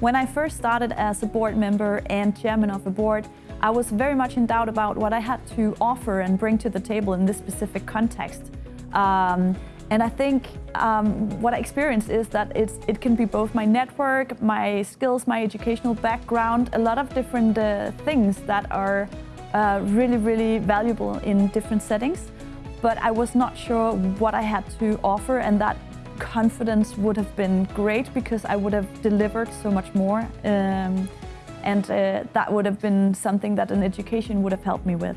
When I first started as a board member and chairman of a board, I was very much in doubt about what I had to offer and bring to the table in this specific context. Um, and I think um, what I experienced is that it can be both my network, my skills, my educational background, a lot of different uh, things that are uh, really, really valuable in different settings. But I was not sure what I had to offer and that confidence would have been great because I would have delivered so much more. Um, and uh, that would have been something that an education would have helped me with.